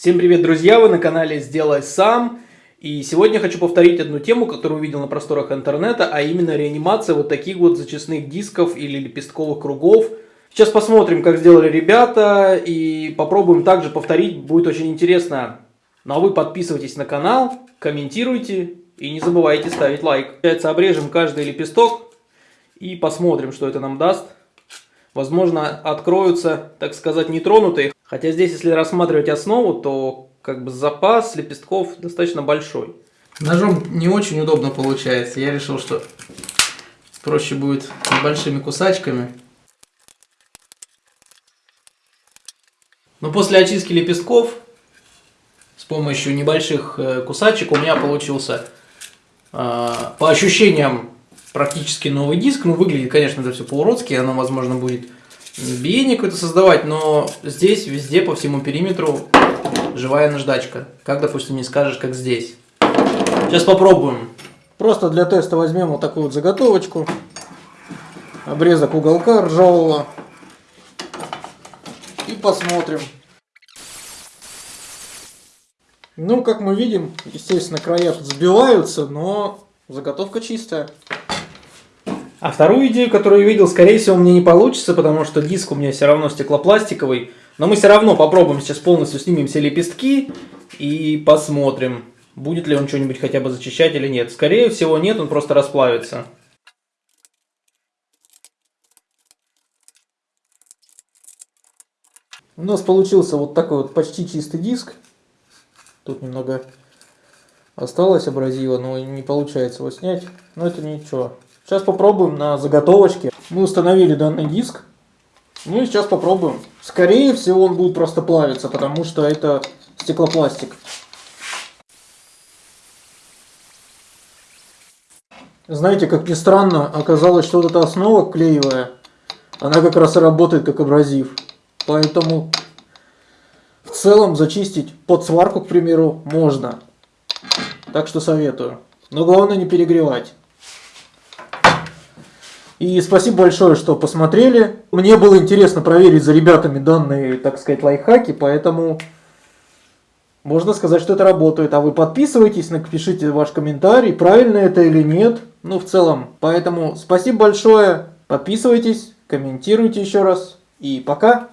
Всем привет, друзья! Вы на канале «Сделай сам». И сегодня хочу повторить одну тему, которую увидел на просторах интернета, а именно реанимация вот таких вот зачистных дисков или лепестковых кругов. Сейчас посмотрим, как сделали ребята, и попробуем также повторить, будет очень интересно. Ну а вы подписывайтесь на канал, комментируйте и не забывайте ставить лайк. Получается, обрежем каждый лепесток и посмотрим, что это нам даст. Возможно, откроются, так сказать, нетронутые. Хотя здесь, если рассматривать основу, то как бы запас лепестков достаточно большой. Ножом не очень удобно получается. Я решил, что проще будет большими кусачками. Но после очистки лепестков с помощью небольших э, кусачек у меня получился э, по ощущениям практически новый диск. Ну, выглядит, конечно, это все по-уродски, оно, возможно, будет биение какое-то создавать, но здесь везде по всему периметру живая наждачка. Как, допустим, не скажешь, как здесь. Сейчас попробуем. Просто для теста возьмем вот такую вот заготовочку. Обрезок уголка ржавого. И посмотрим. Ну, как мы видим, естественно, края тут сбиваются, но заготовка чистая. А вторую идею, которую я видел, скорее всего, мне не получится, потому что диск у меня все равно стеклопластиковый. Но мы все равно попробуем сейчас полностью снимем все лепестки и посмотрим, будет ли он что-нибудь хотя бы зачищать или нет. Скорее всего нет, он просто расплавится. У нас получился вот такой вот почти чистый диск. Тут немного осталось абразива, но не получается его снять. Но это ничего. Сейчас попробуем на заготовочке. Мы установили данный диск. Ну и сейчас попробуем. Скорее всего он будет просто плавиться, потому что это стеклопластик. Знаете, как ни странно, оказалось, что вот эта основа клеевая, она как раз и работает как абразив. Поэтому в целом зачистить под сварку, к примеру, можно. Так что советую. Но главное не перегревать. И спасибо большое, что посмотрели. Мне было интересно проверить за ребятами данные, так сказать, лайфхаки, поэтому можно сказать, что это работает. А вы подписывайтесь, напишите ваш комментарий, правильно это или нет. Ну, в целом. Поэтому спасибо большое. Подписывайтесь, комментируйте еще раз. И пока.